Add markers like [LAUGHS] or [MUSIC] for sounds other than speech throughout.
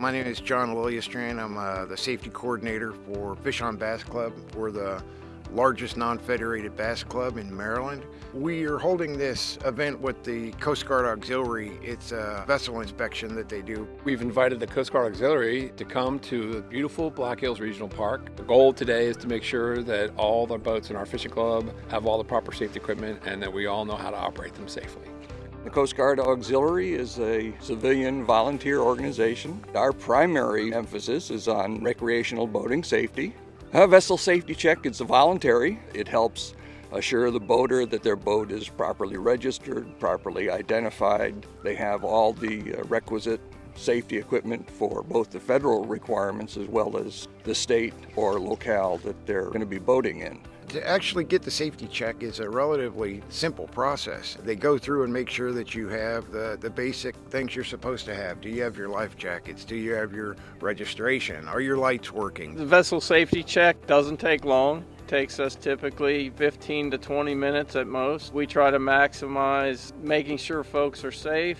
My name is John Liljestrand. I'm uh, the safety coordinator for Fish on Bass Club. We're the largest non-federated bass club in Maryland. We are holding this event with the Coast Guard Auxiliary. It's a vessel inspection that they do. We've invited the Coast Guard Auxiliary to come to the beautiful Black Hills Regional Park. The goal today is to make sure that all the boats in our fishing club have all the proper safety equipment and that we all know how to operate them safely. The Coast Guard Auxiliary is a civilian volunteer organization. Our primary emphasis is on recreational boating safety. A vessel safety check is voluntary. It helps assure the boater that their boat is properly registered, properly identified. They have all the uh, requisite safety equipment for both the federal requirements as well as the state or locale that they're going to be boating in. To actually get the safety check is a relatively simple process. They go through and make sure that you have the, the basic things you're supposed to have. Do you have your life jackets? Do you have your registration? Are your lights working? The vessel safety check doesn't take long takes us typically 15 to 20 minutes at most. We try to maximize making sure folks are safe,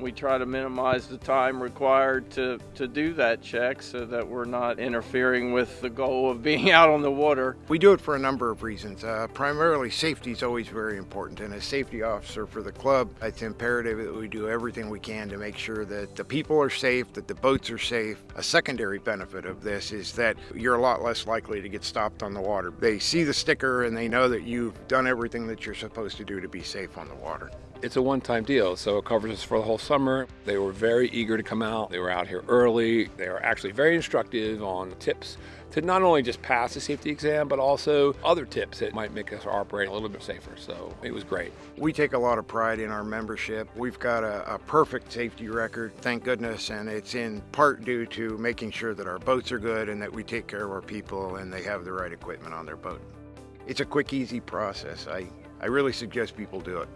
we try to minimize the time required to, to do that check so that we're not interfering with the goal of being [LAUGHS] out on the water. We do it for a number of reasons. Uh, primarily, safety is always very important, and as safety officer for the club, it's imperative that we do everything we can to make sure that the people are safe, that the boats are safe. A secondary benefit of this is that you're a lot less likely to get stopped on the water. They see the sticker and they know that you've done everything that you're supposed to do to be safe on the water. It's a one-time deal, so it covers us for the whole summer. They were very eager to come out. They were out here early. They were actually very instructive on tips to not only just pass the safety exam, but also other tips that might make us operate a little bit safer. So it was great. We take a lot of pride in our membership. We've got a, a perfect safety record, thank goodness, and it's in part due to making sure that our boats are good and that we take care of our people and they have the right equipment on their boat. It's a quick, easy process. I, I really suggest people do it.